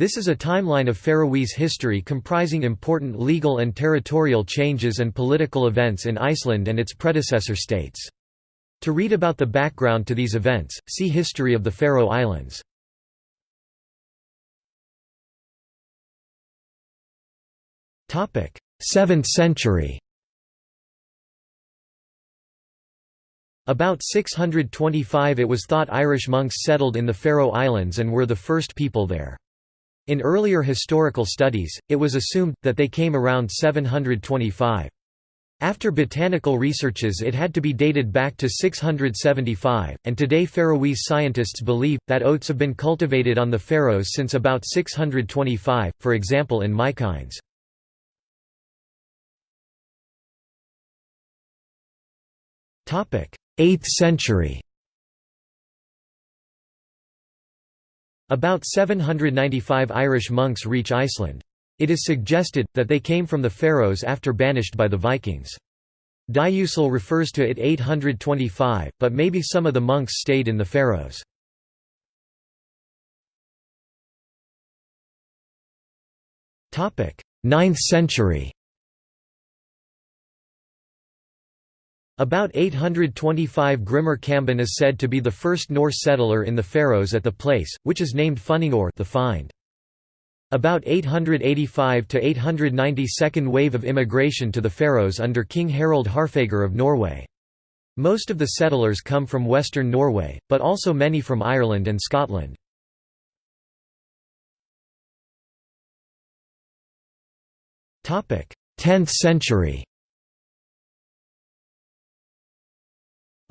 This is a timeline of Faroese history comprising important legal and territorial changes and political events in Iceland and its predecessor states. To read about the background to these events, see History of the Faroe Islands. Topic: 7th century. About 625 it was thought Irish monks settled in the Faroe Islands and were the first people there. In earlier historical studies, it was assumed, that they came around 725. After botanical researches it had to be dated back to 675, and today Faroese scientists believe, that oats have been cultivated on the Faroes since about 625, for example in Mykines. 8th century About 795 Irish monks reach Iceland. It is suggested, that they came from the Faroes after banished by the Vikings. Dicuil refers to it 825, but maybe some of the monks stayed in the Faroes. Ninth century About 825 Grimur Kamban is said to be the first Norse settler in the Faroes at the place, which is named Funningur the find. About 885 to 890 second wave of immigration to the Faroes under King Harald Harfager of Norway. Most of the settlers come from western Norway, but also many from Ireland and Scotland. Topic: 10th century.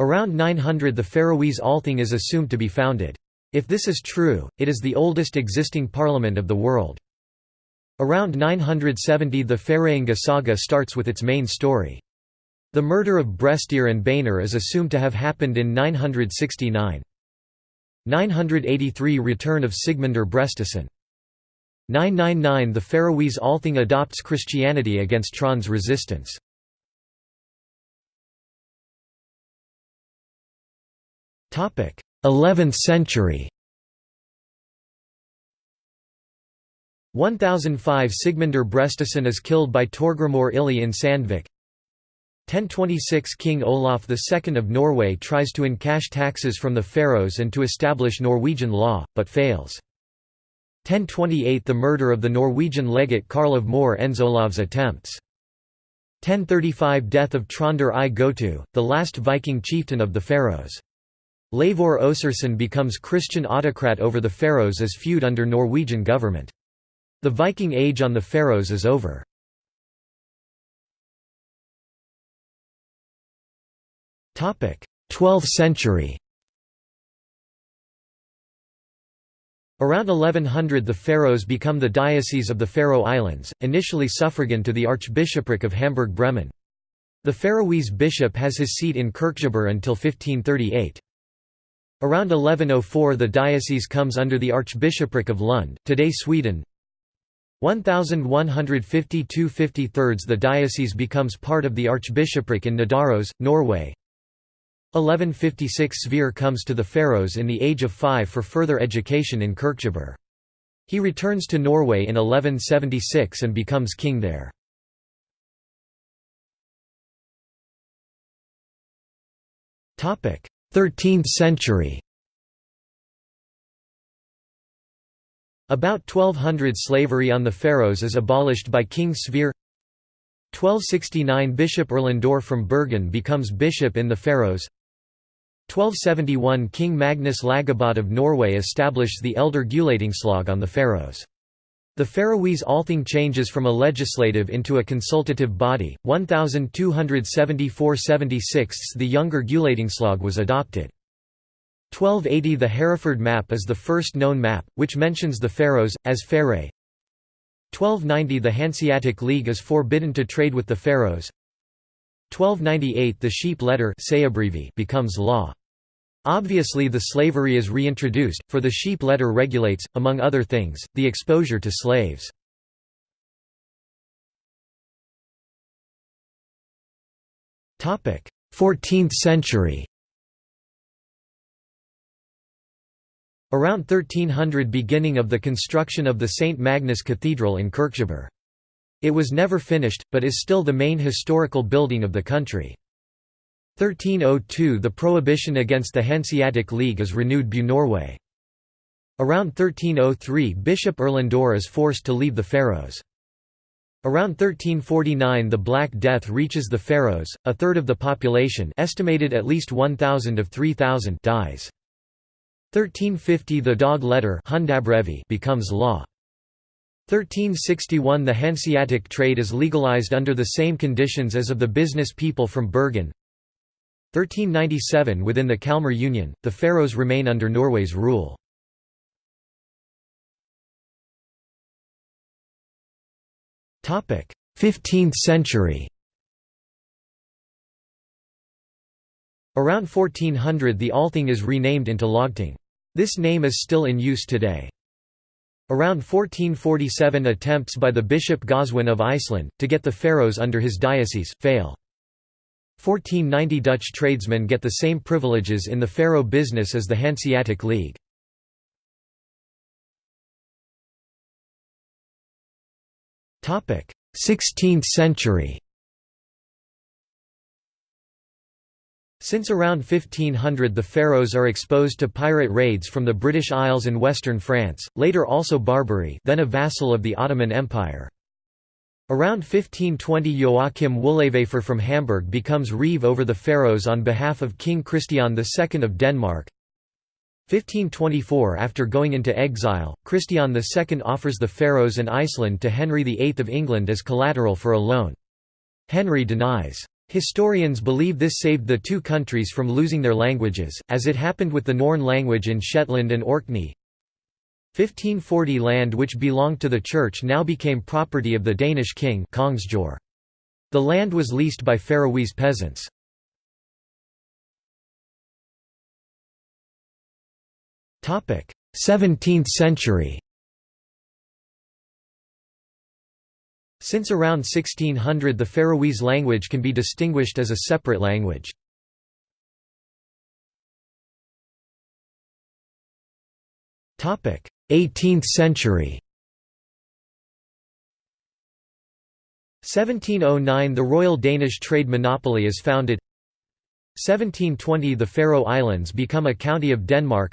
Around 900 the Faroese Althing is assumed to be founded. If this is true, it is the oldest existing parliament of the world. Around 970 the Færeyinga saga starts with its main story. The murder of Brestir and Beinir is assumed to have happened in 969. 983 Return of Sigmundur Brestison. 999 The Faroese Althing adopts Christianity against Tron's resistance. 11th century 1005 Sigmundur Brestison is killed by Torgrimur Illi in Sandvik 1026 King Olaf II of Norway tries to encash taxes from the Faroes and to establish Norwegian law, but fails. 1028 The murder of the Norwegian legate Karl of Møre ends Olav's attempts. 1035 Death of Trondur I Gotu, the last Viking chieftain of the Faroes. Leivur Øssursson becomes Christian autocrat over the Faroes as feud under Norwegian government. The Viking Age on the Faroes is over. Topic: Twelfth century Around 1100 the Faroes become the Diocese of the Faroe Islands, initially suffragan to the Archbishopric of Hamburg-Bremen. The Faroese bishop has his seat in Kirkjubøur until 1538. Around 1104 the diocese comes under the Archbishopric of Lund, today Sweden. 1152 53 the diocese becomes part of the Archbishopric in Nidaros, Norway. 1156 Sverre comes to the Faroes in the age of five for further education in Kirkjubøur. He returns to Norway in 1176 and becomes king there. 13th century. About 1200 slavery on the Faroes is abolished by King Sverre 1269 Bishop Erlendur from Bergen becomes bishop in the Faroes. 1271 King Magnus Lagabøte of Norway established the Elder Gulatingslag on the Faroes. The Faroese Althing changes from a legislative into a consultative body. 1274–76 The younger Gulatingslag was adopted. 1280 The Hereford map is the first known map, which mentions the Faroes, as Faerø. 1290 The Hanseatic League is forbidden to trade with the Faroes. 1298 The sheep letter becomes law. Obviously the slavery is reintroduced, for the sheep letter regulates, among other things, the exposure to slaves. Topic: 14th century. Around 1300 beginning of the construction of the St. Magnus Cathedral in Kirkjubøur. It was never finished, but is still the main historical building of the country. 1302 The prohibition against the Hanseatic League is renewed by Norway. Around 1303 Bishop Erlendur is forced to leave the Faroes. Around 1349 the Black Death reaches the Faroes, a third of the population estimated at least 1,000 of 3,000 dies. 1350 the dog letter becomes law. 1361 The Hanseatic trade is legalized under the same conditions as of the business people from Bergen. 1397 Within the Kalmar Union, the Faroes remain under Norway's rule. Topic: 15th century. Around 1400 the Althing is renamed into Lagting. This name is still in use today. Around 1447 attempts by the Bishop Goswin of Iceland, to get the Faroes under his diocese, fail. 1490 Dutch tradesmen get the same privileges in the Faroe business as the Hanseatic League. Topic: 16th century. Since around 1500 the Faroes are exposed to pirate raids from the British Isles and western France, later also Barbary then a vassal of the Ottoman Empire. Around 1520 Joachim Wullenwever from Hamburg becomes reeve over the Faroes on behalf of King Christian II of Denmark. 1524 After going into exile, Christian II offers the Faroes and Iceland to Henry VIII of England as collateral for a loan. Henry denies. Historians believe this saved the two countries from losing their languages, as it happened with the Norn language in Shetland and Orkney. 1540 Land which belonged to the church now became property of the Danish king The land was leased by Faroese peasants. Topic: 17th century. Since around 1600 the Faroese language can be distinguished as a separate language. Topic: 18th century. 1709 The Royal Danish Trade Monopoly is founded. 1720 The Faroe Islands become a county of Denmark.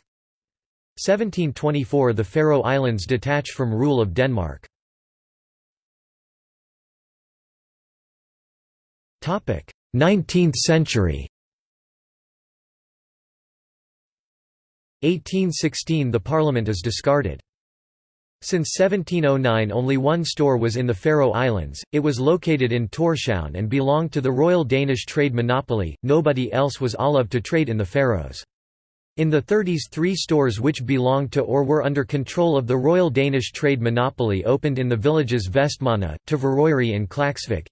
1724 The Faroe Islands detach from rule of Denmark. 19th century 1816 The parliament is discarded. Since 1709 only one store was in the Faroe Islands, it was located in Tórshavn and belonged to the Royal Danish Trade Monopoly, nobody else was allowed to trade in the Faroes. In the 30s three stores which belonged to or were under control of the Royal Danish Trade Monopoly opened in the villages Vestmanna, Tvøroyri and Klaksvik.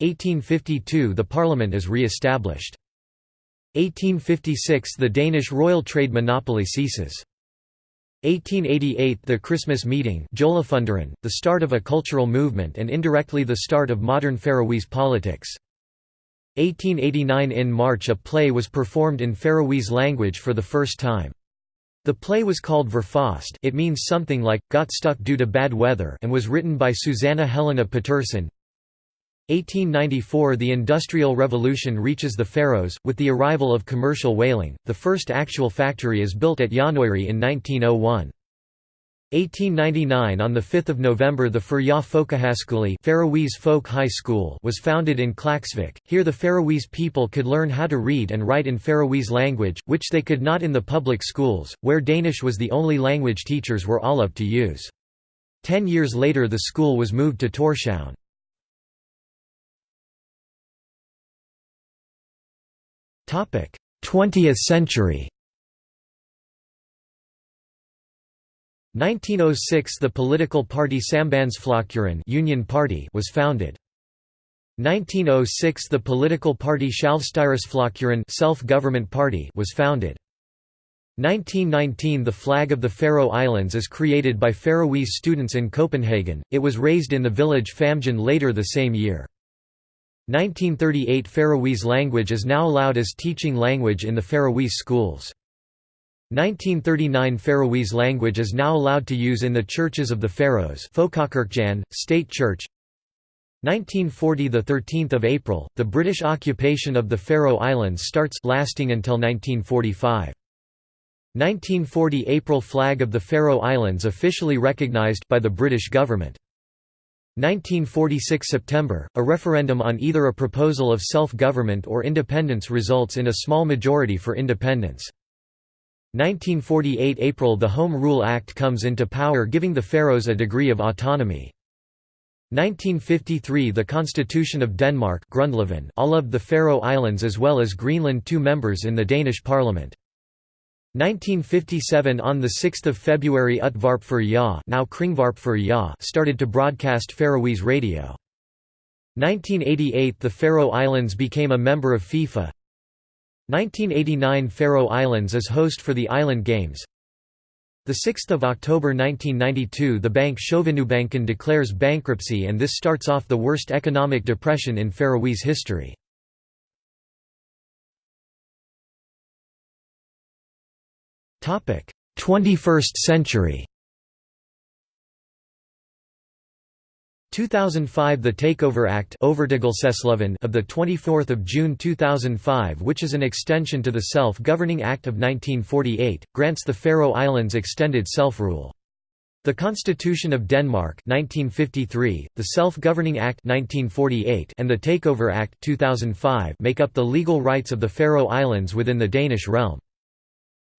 1852 the parliament is re-established. 1856 the Danish royal trade monopoly ceases. 1888 the Christmas meeting the start of a cultural movement and indirectly the start of modern Faroese politics. 1889 In March a play was performed in Faroese language for the first time. The play was called Verfast it means something like, got stuck due to bad weather and was written by Susanna Helena Patursson. 1894 The Industrial Revolution reaches the Faroes, with the arrival of commercial whaling, the first actual factory is built at Gjánoyri in 1901. 1899 On 5 November the Furja Folkehøjskole Faroese Folk High School was founded in Klaksvik, here the Faroese people could learn how to read and write in Faroese language, which they could not in the public schools, where Danish was the only language teachers were allowed to use. Ten years later the school was moved to Tórshavn. 20th century 1906 The political party Sambandsflokkurin Union Party was founded. 1906 The political party Sjálvstýrisflokkurin Self-Government Party was founded. 1919 The flag of the Faroe Islands is created by Faroese students in Copenhagen, it was raised in the village Famjin later the same year. 1938 Faroese language is now allowed as teaching language in the Faroese schools. 1939 Faroese language is now allowed to use in the churches of the Faroes State Church. 1940 the 13th of April the British occupation of the Faroe Islands starts lasting until 1945 1940 April flag of the Faroe Islands officially recognized by the British government 1946 September a referendum on either a proposal of self-government or independence results in a small majority for independence 1948 April The Home Rule Act comes into power giving the Faroes a degree of autonomy. 1953 The Constitution of Denmark all of the Faroe Islands as well as Greenland two members in the Danish parliament. 1957 On 6 February Utvarp Ja, now Kringvarp Ja started to broadcast Faroese radio. 1988 The Faroe Islands became a member of FIFA 1989 Faroe Islands is host for the Island Games. 6 October 1992 the bank Sjóvinnubankin declares bankruptcy and this starts off the worst economic depression in Faroese history. 21st century. 2005 The Takeover Act of the 24th of June 2005 which is an extension to the Self-Governing Act of 1948 grants the Faroe Islands extended self-rule. The Constitution of Denmark 1953, the Self-Governing Act 1948 and the Takeover Act 2005 make up the legal rights of the Faroe Islands within the Danish realm.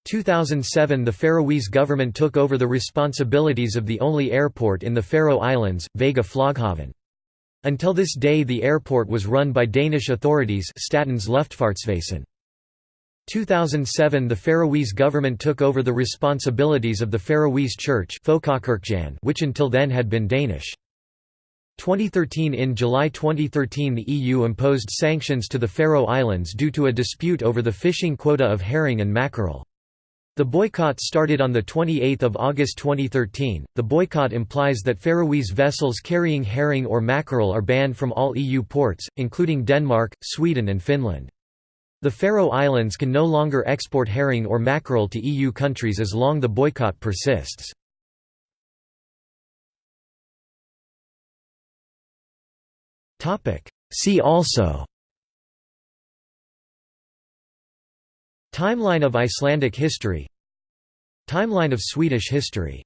2007 The Faroese government took over the responsibilities of the only airport in the Faroe Islands, Vága Floghavn. Until this day the airport was run by Danish authorities Statens Luftfartsvæsen. 2007 The Faroese government took over the responsibilities of the Faroese Church which until then had been Danish. 2013 In July 2013 the EU imposed sanctions to the Faroe Islands due to a dispute over the fishing quota of herring and mackerel. The boycott started on 28 August 2013. The boycott implies that Faroese vessels carrying herring or mackerel are banned from all EU ports, including Denmark, Sweden and Finland. The Faroe Islands can no longer export herring or mackerel to EU countries as long the boycott persists. See also Timeline of Icelandic history. Timeline of Swedish history